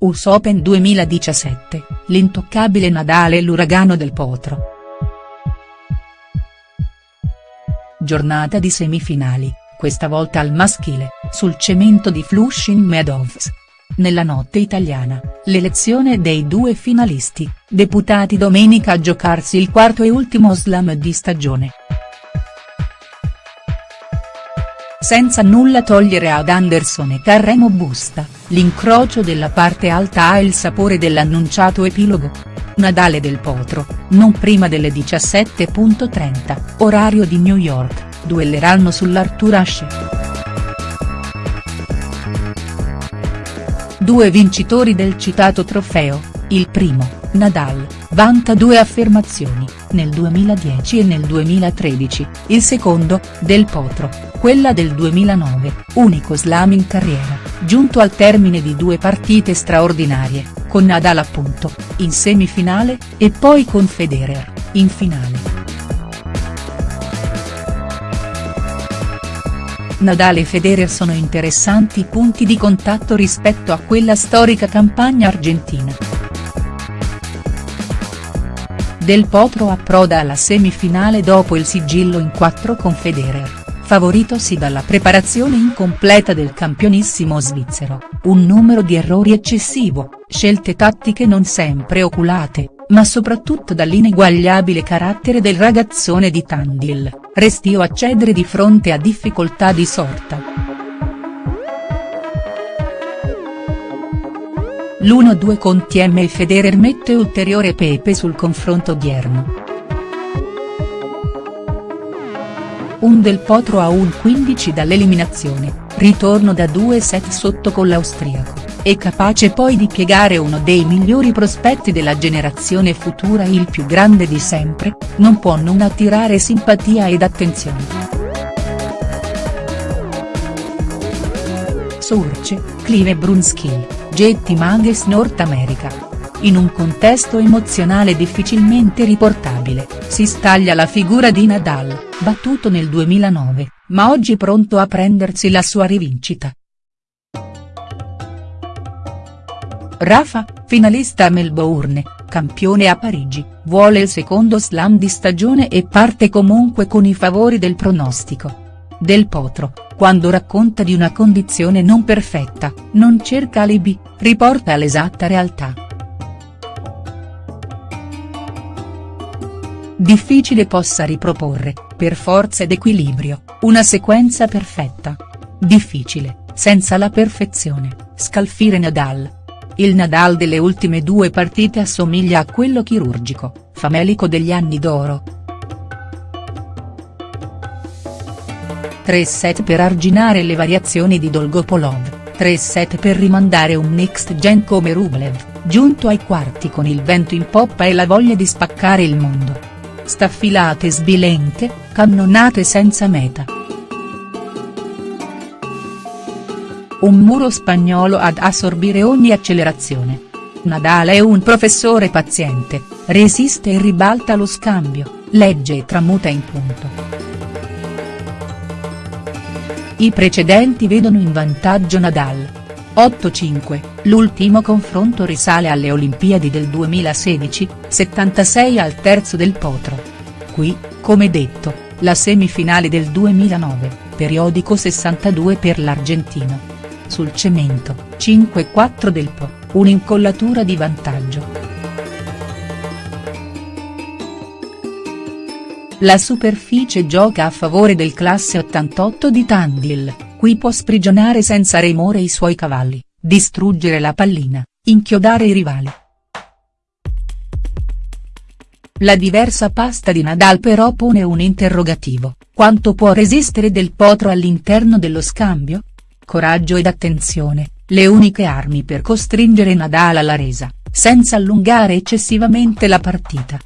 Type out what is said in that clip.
US Open 2017, l'intoccabile Nadal e l'uragano del Potro. Giornata di semifinali, questa volta al maschile, sul cemento di Flushing Meadows. Nella notte italiana, l'elezione dei due finalisti, deputati domenica a giocarsi il quarto e ultimo slam di stagione. Senza nulla togliere ad Anderson e Carremo Busta, l'incrocio della parte alta ha il sapore dell'annunciato epilogo. Nadale del Potro, non prima delle 17.30, orario di New York, duelleranno sull'Arthur Ashe. Due vincitori del citato trofeo, il primo, Nadal, vanta due affermazioni, nel 2010 e nel 2013, il secondo, Del Potro, quella del 2009, unico slam in carriera, giunto al termine di due partite straordinarie, con Nadal appunto, in semifinale, e poi con Federer, in finale. Nadal e Federer sono interessanti punti di contatto rispetto a quella storica campagna argentina. Del Potro approda alla semifinale dopo il sigillo in 4 con Federer favoritosi dalla preparazione incompleta del campionissimo svizzero, un numero di errori eccessivo, scelte tattiche non sempre oculate, ma soprattutto dall'ineguagliabile carattere del ragazzone di Tandil, restio a cedere di fronte a difficoltà di sorta. L'1-2 con TM e Federer mette ulteriore pepe sul confronto odierno. un del Potro a un 15 dall'eliminazione, ritorno da due set sotto con l'austriaco, è capace poi di piegare uno dei migliori prospetti della generazione futura il più grande di sempre, non può non attirare simpatia ed attenzione. Surce, Clive Brunskill, Jetty Mages North America. In un contesto emozionale difficilmente riportabile, si staglia la figura di Nadal, battuto nel 2009, ma oggi pronto a prendersi la sua rivincita. Rafa, finalista a Melbourne, campione a Parigi, vuole il secondo slam di stagione e parte comunque con i favori del pronostico. Del Potro, quando racconta di una condizione non perfetta, non cerca alibi, riporta l'esatta realtà. Difficile possa riproporre, per forza ed equilibrio, una sequenza perfetta. Difficile, senza la perfezione, scalfire Nadal. Il Nadal delle ultime due partite assomiglia a quello chirurgico, famelico degli anni d'oro. 3 set per arginare le variazioni di Dolgopolov, 3 set per rimandare un next gen come Rublev, giunto ai quarti con il vento in poppa e la voglia di spaccare il mondo staffilate sbilenche, cannonate senza meta. Un muro spagnolo ad assorbire ogni accelerazione. Nadal è un professore paziente, resiste e ribalta lo scambio, legge e tramuta in punto. I precedenti vedono in vantaggio Nadal, 8-5, l'ultimo confronto risale alle Olimpiadi del 2016, 76 al terzo del Potro. Qui, come detto, la semifinale del 2009, periodico 62 per l'Argentino. Sul cemento, 5-4 del Po, un'incollatura di vantaggio. La superficie gioca a favore del classe 88 di Tandil qui può sprigionare senza remore i suoi cavalli, distruggere la pallina, inchiodare i rivali. La diversa pasta di Nadal però pone un interrogativo, quanto può resistere del potro all'interno dello scambio? Coraggio ed attenzione, le uniche armi per costringere Nadal alla resa, senza allungare eccessivamente la partita.